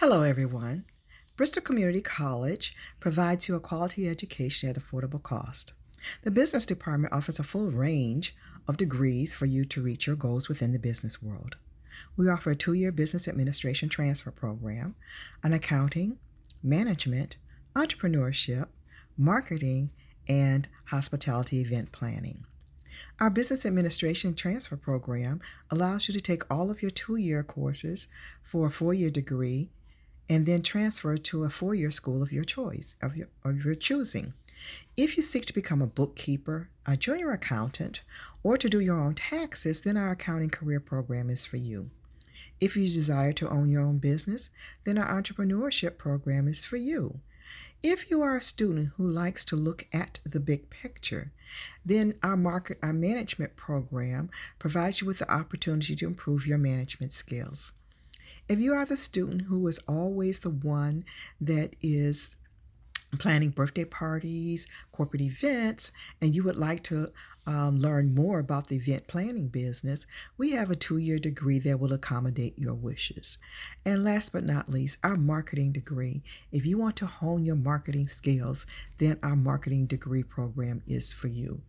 Hello, everyone. Bristol Community College provides you a quality education at affordable cost. The business department offers a full range of degrees for you to reach your goals within the business world. We offer a two year business administration transfer program, an accounting, management, entrepreneurship, marketing, and hospitality event planning. Our business administration transfer program allows you to take all of your two year courses for a four year degree and then transfer to a four-year school of your choice, of your, of your choosing. If you seek to become a bookkeeper, a junior accountant, or to do your own taxes, then our accounting career program is for you. If you desire to own your own business, then our entrepreneurship program is for you. If you are a student who likes to look at the big picture, then our market our management program provides you with the opportunity to improve your management skills. If you are the student who is always the one that is planning birthday parties, corporate events, and you would like to um, learn more about the event planning business, we have a two year degree that will accommodate your wishes. And last but not least, our marketing degree. If you want to hone your marketing skills, then our marketing degree program is for you.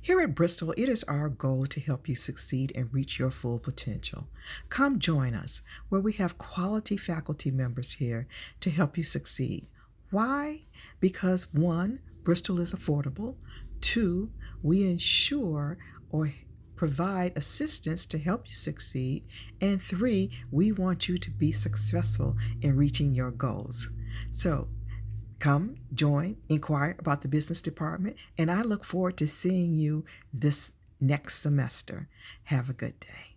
Here at Bristol, it is our goal to help you succeed and reach your full potential. Come join us, where we have quality faculty members here to help you succeed. Why? Because one, Bristol is affordable. Two, we ensure or provide assistance to help you succeed. And three, we want you to be successful in reaching your goals. So Come, join, inquire about the business department, and I look forward to seeing you this next semester. Have a good day.